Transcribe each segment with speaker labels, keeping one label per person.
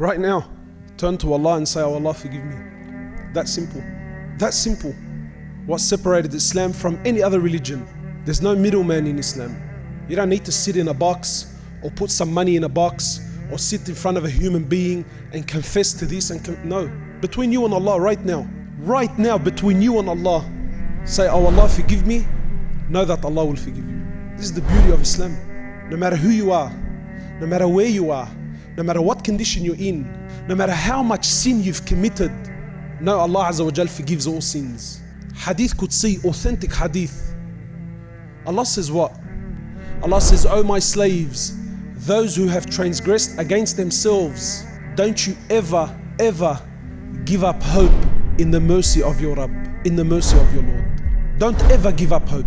Speaker 1: Right now, turn to Allah and say, Oh Allah, forgive me. That simple. That simple. What separated Islam from any other religion? There's no middleman in Islam. You don't need to sit in a box or put some money in a box or sit in front of a human being and confess to this and no. Between you and Allah right now, right now between you and Allah, say, Oh Allah, forgive me. Know that Allah will forgive you. This is the beauty of Islam. No matter who you are, no matter where you are, no matter what condition you're in, no matter how much sin you've committed, know Allah Azza wa Jal forgives all sins. Hadith Qudsi, authentic hadith. Allah says what? Allah says, O my slaves, those who have transgressed against themselves, don't you ever, ever give up hope in the mercy of your Rabb, in the mercy of your Lord. Don't ever give up hope.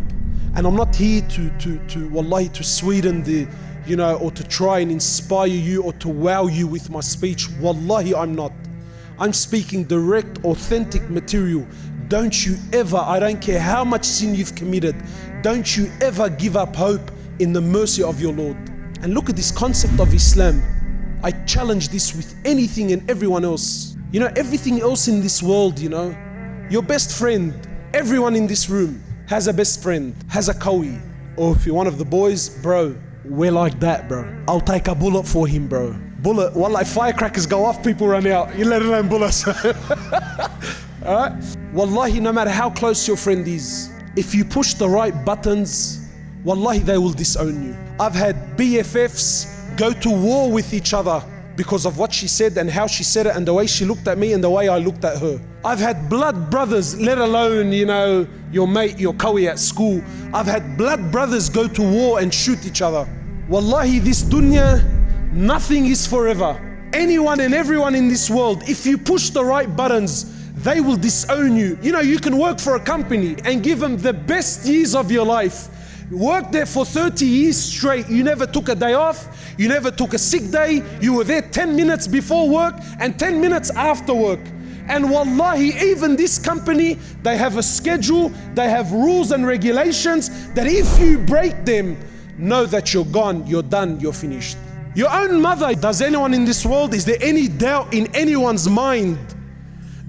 Speaker 1: And I'm not here to, to, to wallahi, to sweeten the, you know, or to try and inspire you or to wow you with my speech. Wallahi, I'm not. I'm speaking direct, authentic material. Don't you ever, I don't care how much sin you've committed, don't you ever give up hope in the mercy of your Lord. And look at this concept of Islam. I challenge this with anything and everyone else. You know, everything else in this world, you know, your best friend, everyone in this room has a best friend, has a kawi. Or if you're one of the boys, bro, we're like that, bro. I'll take a bullet for him, bro. Bullet, well, like firecrackers go off, people run out. You let alone bullets. Alright? Wallahi, no matter how close your friend is, if you push the right buttons, wallahi, they will disown you. I've had BFFs go to war with each other because of what she said and how she said it and the way she looked at me and the way I looked at her. I've had blood brothers, let alone, you know, your mate, your kawi at school. I've had blood brothers go to war and shoot each other. Wallahi, this dunya, nothing is forever. Anyone and everyone in this world, if you push the right buttons, they will disown you. You know, you can work for a company and give them the best years of your life. Work there for 30 years straight. You never took a day off. You never took a sick day. You were there 10 minutes before work and 10 minutes after work. And wallahi, even this company, they have a schedule, they have rules and regulations that if you break them, know that you're gone, you're done, you're finished. Your own mother, does anyone in this world, is there any doubt in anyone's mind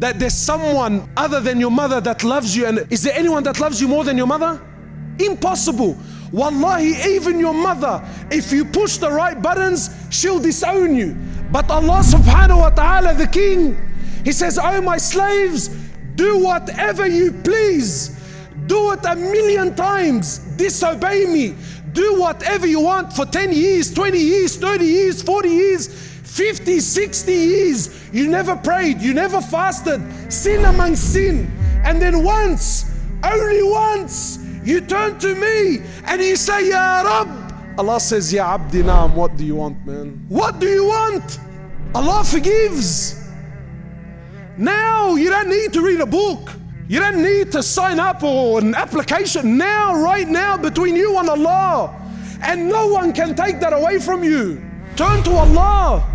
Speaker 1: that there's someone other than your mother that loves you? And is there anyone that loves you more than your mother? Impossible. Wallahi, even your mother, if you push the right buttons, she'll disown you. But Allah subhanahu wa ta'ala, the King, He says, Oh my slaves, do whatever you please. Do it a million times. Disobey me. Do whatever you want for 10 years, 20 years, 30 years, 40 years, 50, 60 years. You never prayed, you never fasted. Sin among sin. And then once, only once, you turn to me and you say, Ya Rab. Allah says, Ya Abdi Naam, what do you want, man? What do you want? Allah forgives. Now you don't need to read a book. You don't need to sign up or an application. Now, right now, between you and Allah. And no one can take that away from you. Turn to Allah.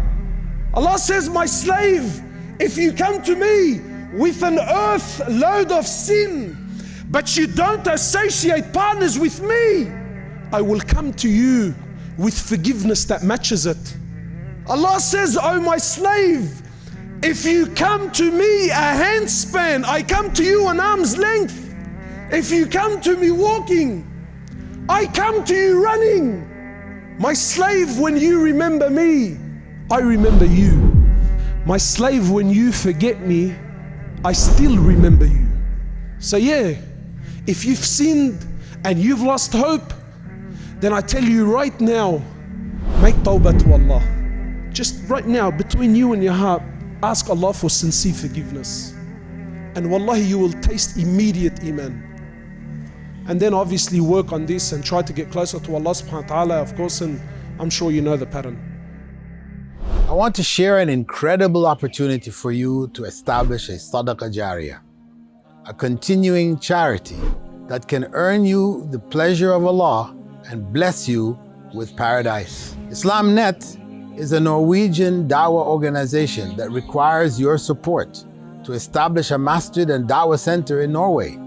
Speaker 1: Allah says, My slave, if you come to me with an earth load of sin, but you don't associate partners with me, I will come to you with forgiveness that matches it. Allah says, Oh my slave, if you come to me a handspan, I come to you an arm's length. If you come to me walking, I come to you running. My slave, when you remember me, I remember you. My slave, when you forget me, I still remember you. So, yeah, if you've sinned and you've lost hope, then I tell you right now, make tawbah to Allah. Just right now, between you and your heart, ask Allah for sincere forgiveness. And wallahi, you will taste immediate iman. And then obviously work on this and try to get closer to Allah subhanahu wa ta'ala, of course, and I'm sure you know the pattern.
Speaker 2: I want to share an incredible opportunity for you to establish a Sadaqah Jariyah, a continuing charity that can earn you the pleasure of Allah and bless you with paradise. IslamNet is a Norwegian dawah organization that requires your support to establish a masjid and dawah center in Norway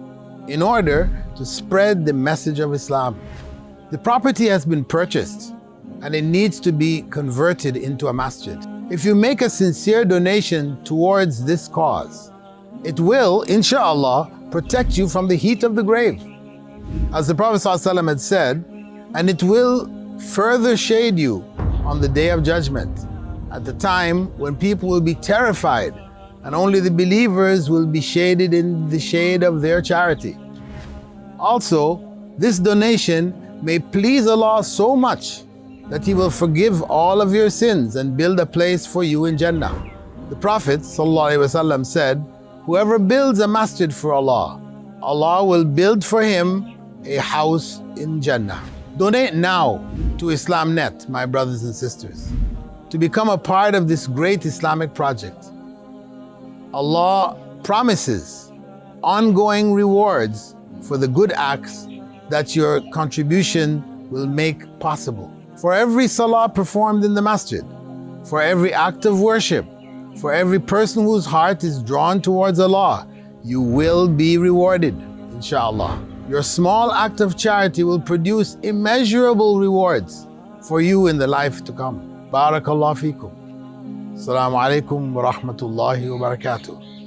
Speaker 2: in order to spread the message of Islam. The property has been purchased and it needs to be converted into a masjid. if you make a sincere donation towards this cause, it will, insha'Allah, protect you from the heat of the grave. As the Prophet ﷺ had said, and it will further shade you on the day of judgment, at the time when people will be terrified and only the believers will be shaded in the shade of their charity. Also, this donation may please Allah so much that He will forgive all of your sins and build a place for you in Jannah. The Prophet ﷺ said, Whoever builds a masjid for Allah, Allah will build for him a house in Jannah. Donate now to IslamNet, my brothers and sisters, to become a part of this great Islamic project. Allah promises ongoing rewards for the good acts that your contribution will make possible. For every salah performed in the masjid, for every act of worship, for every person whose heart is drawn towards Allah, you will be rewarded, inshallah. Your small act of charity will produce immeasurable rewards for you in the life to come. Barakallah fikum. Assalamu alaikum wa rahmatullahi wa barakatuh.